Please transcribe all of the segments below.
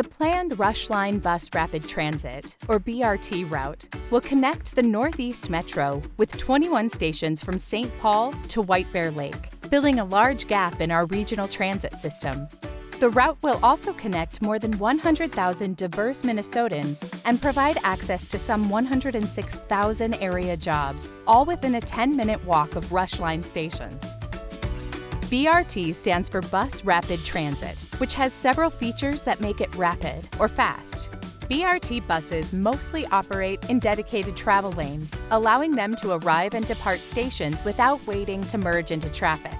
The planned Rush Line Bus Rapid Transit, or BRT route, will connect the Northeast Metro with 21 stations from St. Paul to White Bear Lake, filling a large gap in our regional transit system. The route will also connect more than 100,000 diverse Minnesotans and provide access to some 106,000 area jobs, all within a 10-minute walk of Rush Line stations. BRT stands for Bus Rapid Transit, which has several features that make it rapid or fast. BRT buses mostly operate in dedicated travel lanes, allowing them to arrive and depart stations without waiting to merge into traffic.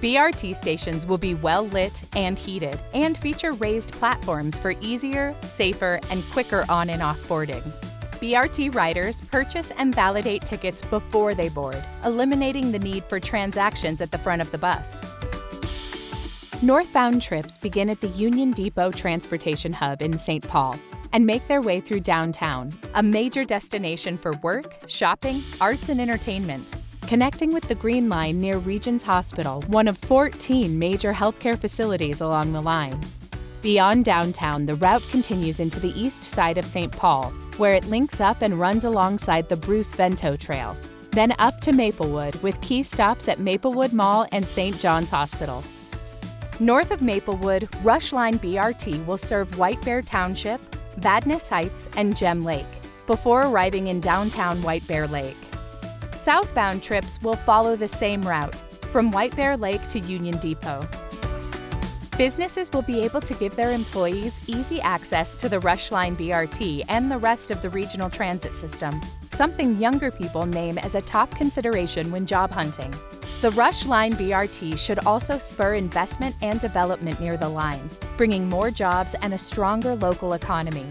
BRT stations will be well lit and heated and feature raised platforms for easier, safer, and quicker on and off boarding. BRT riders purchase and validate tickets before they board, eliminating the need for transactions at the front of the bus. Northbound trips begin at the Union Depot Transportation Hub in St. Paul and make their way through downtown, a major destination for work, shopping, arts, and entertainment connecting with the Green Line near Regions Hospital, one of 14 major healthcare facilities along the line. Beyond downtown, the route continues into the east side of St. Paul, where it links up and runs alongside the Bruce Vento Trail, then up to Maplewood with key stops at Maplewood Mall and St. John's Hospital. North of Maplewood, Rush Line BRT will serve White Bear Township, Vadnais Heights, and Gem Lake, before arriving in downtown White Bear Lake. Southbound trips will follow the same route, from White Bear Lake to Union Depot. Businesses will be able to give their employees easy access to the Rush Line BRT and the rest of the regional transit system, something younger people name as a top consideration when job hunting. The Rush Line BRT should also spur investment and development near the line, bringing more jobs and a stronger local economy.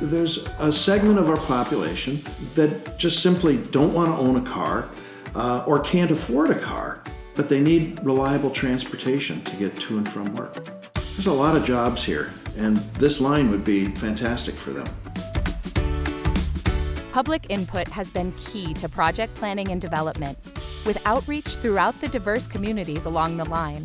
There's a segment of our population that just simply don't want to own a car uh, or can't afford a car, but they need reliable transportation to get to and from work. There's a lot of jobs here, and this line would be fantastic for them. Public input has been key to project planning and development, with outreach throughout the diverse communities along the line.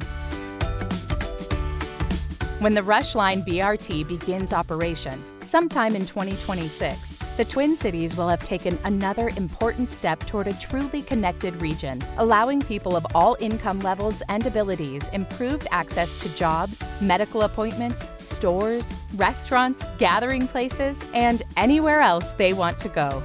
When the Rush Line BRT begins operation, sometime in 2026, the Twin Cities will have taken another important step toward a truly connected region, allowing people of all income levels and abilities improved access to jobs, medical appointments, stores, restaurants, gathering places, and anywhere else they want to go.